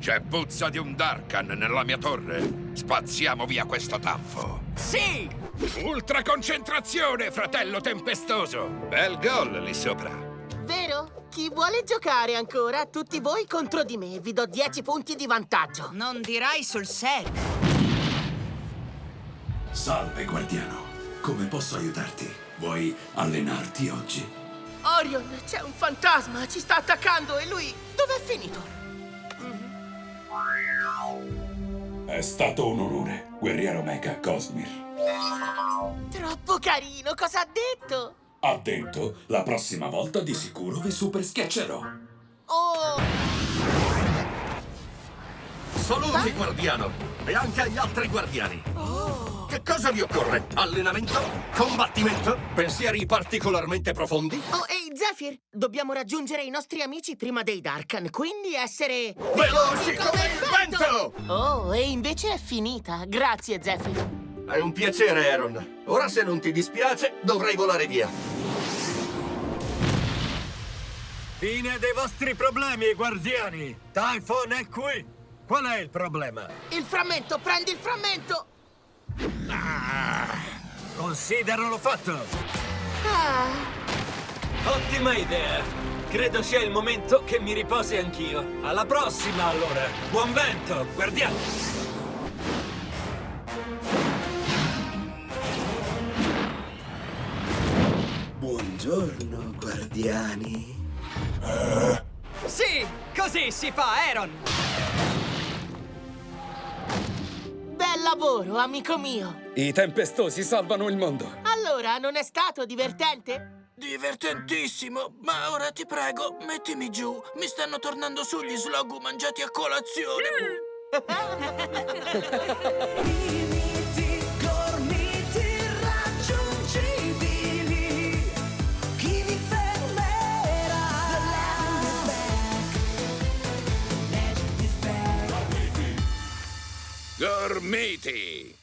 C'è puzza di un Darkan nella mia torre. Spazziamo via questo tanfo. Sì! Ultra concentrazione, fratello tempestoso! Bel gol lì sopra. Vero? Chi vuole giocare ancora? Tutti voi contro di me. Vi do 10 punti di vantaggio. Non dirai sul serio. Salve, guardiano. Come posso aiutarti? Vuoi allenarti oggi? Orion, c'è un fantasma. Ci sta attaccando e lui... Dov'è finito? È stato un onore, guerriero Mecha Cosmir. Troppo carino. Cosa ha detto? Ha detto, la prossima volta di sicuro vi super schiaccerò. Oh... Saluti, guardiano! E anche agli altri guardiani! Che cosa vi occorre? Allenamento? Combattimento? Pensieri particolarmente profondi? Oh, ehi, Zephyr! Dobbiamo raggiungere i nostri amici prima dei Darkan, quindi essere... Veloci come il vento! Oh, e invece è finita. Grazie, Zephyr. È un piacere, Aaron. Ora, se non ti dispiace, dovrei volare via. Fine dei vostri problemi, guardiani! Typhon è qui! Qual è il problema? Il frammento, prendi il frammento! Consideralo fatto! Ah, Ottima idea! Credo sia il momento che mi riposi anch'io. Alla prossima, allora! Buon vento, guardiamo! Buongiorno, guardiani. Sì! Così si fa, Aaron! bel lavoro, amico mio! I tempestosi salvano il mondo. Allora, non è stato divertente? Divertentissimo, ma ora ti prego, mettimi giù. Mi stanno tornando su gli slogu mangiati a colazione. Limiti, gormiti raggiungibili. Chi vi fermerà? The land is back. Magic is back. Gormiti!